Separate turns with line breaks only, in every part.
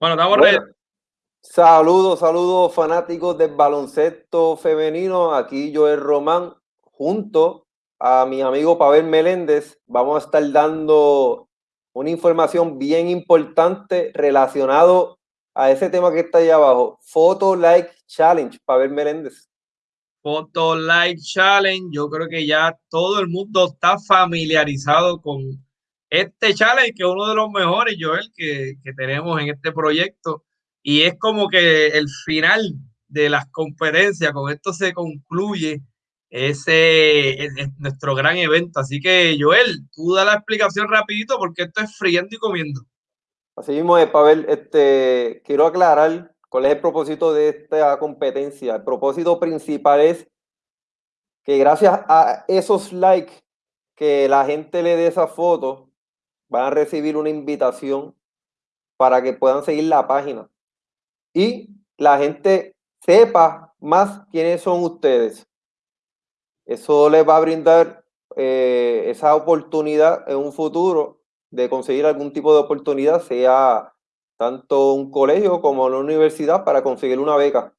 Bueno, estamos ready.
Saludos, saludos fanáticos del baloncesto femenino. Aquí Joel Román, junto a mi amigo Pavel Meléndez, vamos a estar dando una información bien importante relacionado a ese tema que está ahí abajo. Photo Like Challenge, Pavel Meléndez.
Photo Like Challenge, yo creo que ya todo el mundo está familiarizado con este challenge, que es uno de los mejores, Joel, que, que tenemos en este proyecto. Y es como que el final de las conferencias, con esto se concluye ese es, nuestro gran evento. Así que, Joel, tú da la explicación rapidito porque esto es friendo y comiendo.
Así mismo es, Pavel, este, quiero aclarar cuál es el propósito de esta competencia. El propósito principal es que gracias a esos likes que la gente le dé esa foto, van a recibir una invitación para que puedan seguir la página y la gente sepa más quiénes son ustedes. Eso les va a brindar eh, esa oportunidad en un futuro de conseguir algún tipo de oportunidad, sea tanto un colegio como una universidad para conseguir una beca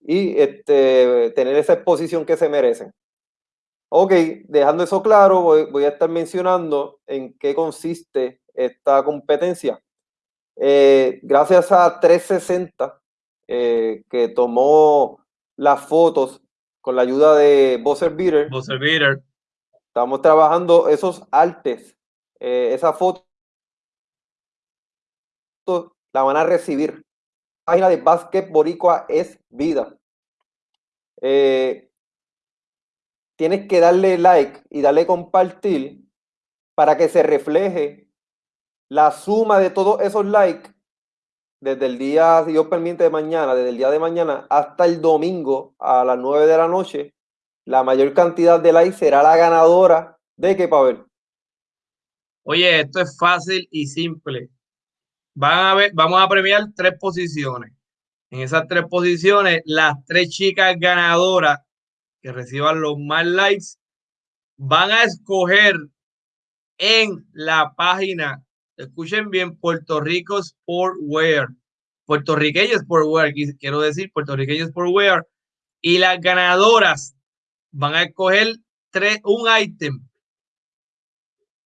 y este, tener esa exposición que se merecen. Ok, dejando eso claro, voy, a estar mencionando en qué consiste esta competencia. Eh, gracias a 360, eh, que tomó las fotos con la ayuda de Buzzer Beater,
Beater.
estamos trabajando esos artes, eh, esa foto la van a recibir. La página de Basket Boricua es vida. Eh, tienes que darle like y darle compartir para que se refleje la suma de todos esos likes desde el día, si Dios permite, de mañana, desde el día de mañana hasta el domingo a las 9 de la noche, la mayor cantidad de likes será la ganadora de qué, Pavel.
Oye, esto es fácil y simple. Van a ver, vamos a premiar tres posiciones. En esas tres posiciones, las tres chicas ganadoras que reciban los más likes, van a escoger en la página, escuchen bien, Puerto Rico Sportwear, puertorriqueño Sportwear, quiero decir, puertorriqueño Sportwear, y las ganadoras van a escoger tres, un ítem.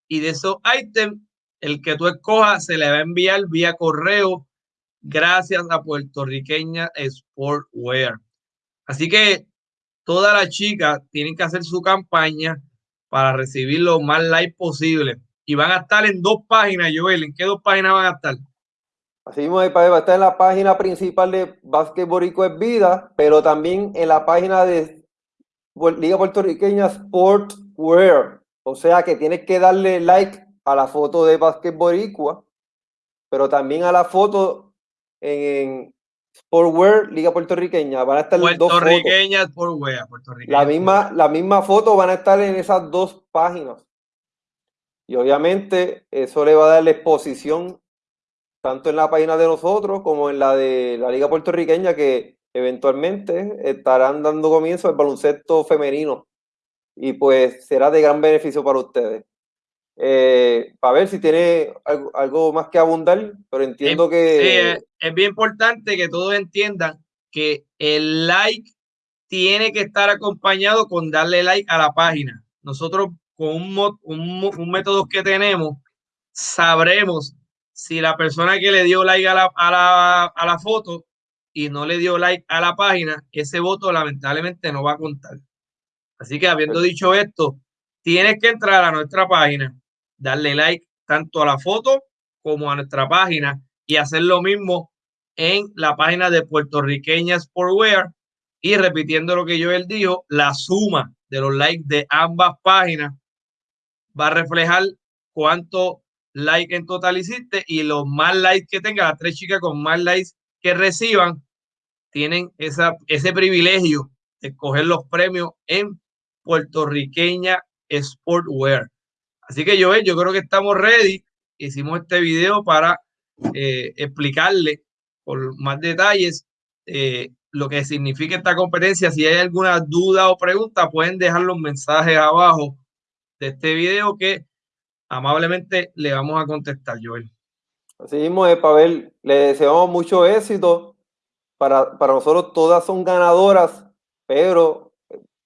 Y de esos ítems, el que tú escojas se le va a enviar vía correo gracias a puertorriqueña Sportwear. Así que todas las chicas tienen que hacer su campaña para recibir lo más like posible. Y van a estar en dos páginas, Joel. ¿En qué dos páginas van a estar?
Así mismo, va a estar en la página principal de Básquet Borico es Vida, pero también en la página de Liga Puertorriqueña Sportwear. O sea que tienes que darle like a la foto de Básquet Boricua, pero también a la foto en, Sportwear, Liga Puertorriqueña. Van a estar
dos Puertorriqueña, Sportwear,
La misma, la misma foto van a estar en esas dos páginas. Y obviamente eso le va a dar la exposición tanto en la página de nosotros como en la de la Liga Puertorriqueña que eventualmente estarán dando comienzo al baloncesto femenino. Y pues será de gran beneficio para ustedes. Eh, para ver si tiene algo, más que abundar, pero entiendo
que... es, bien importante que todos entiendan que el like tiene que estar acompañado con darle like a la página. Nosotros con un, un, método que tenemos, sabremos si la persona que le dio like a la, a, la, a la foto y no le dio like a la página, ese voto lamentablemente no va a contar. Así que habiendo dicho esto, tienes que entrar a nuestra página, darle like tanto a la foto como a nuestra página y hacer lo mismo en la página de puertorriqueña Sportwear y repitiendo lo que yo él dijo, la suma de los likes de ambas páginas va a reflejar cuánto like en total hiciste y los más likes que tenga, las tres chicas con más likes que reciban, tienen esa, ese privilegio de escoger los premios en puertorriqueña Sportwear. Así que yo, yo creo que estamos ready. Hicimos este video para eh, explicarle por más detalles eh, lo que significa esta competencia. Si hay alguna duda o pregunta, pueden dejar los mensajes abajo de este video que amablemente le vamos a contestar, Joel.
Así mismo, eh, Pavel, le deseamos mucho éxito. Para, para nosotros todas son ganadoras, pero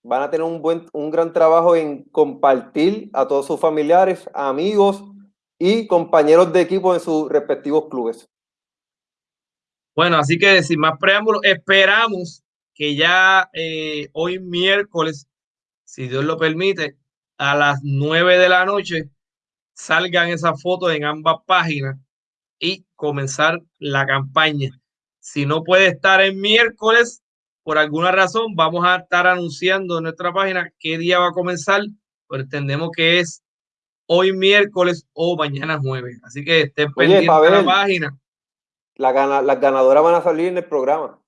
van a tener un, buen, un gran trabajo en compartir a todos sus familiares, amigos y compañeros de equipo en sus respectivos clubes.
Bueno, así que sin más preámbulos, esperamos que ya eh, hoy miércoles, si Dios lo permite, a las nueve de la noche salgan esas fotos en ambas páginas y comenzar la campaña. Si no puede estar el miércoles, por alguna razón, vamos a estar anunciando en nuestra página qué día va a comenzar, pero entendemos que es hoy miércoles o mañana jueves. Así que estén pendientes de la página.
La las ganadoras van a salir en el programa.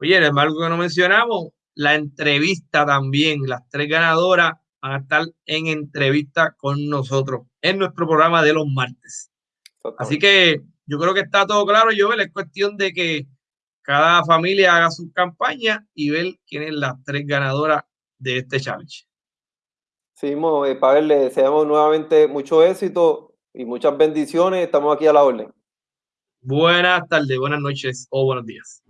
Oye, es algo que no mencionamos, la entrevista también. Las tres ganadoras van a estar en entrevista con nosotros en nuestro programa de los martes. Así que yo creo que está todo claro, yo Es cuestión de que cada familia haga su campaña y ver quién es las tres ganadoras de este challenge.
Sí, eh, Pavel, le deseamos nuevamente mucho éxito y muchas bendiciones. Estamos aquí a la orden.
Buenas tardes, buenas noches o buenos días.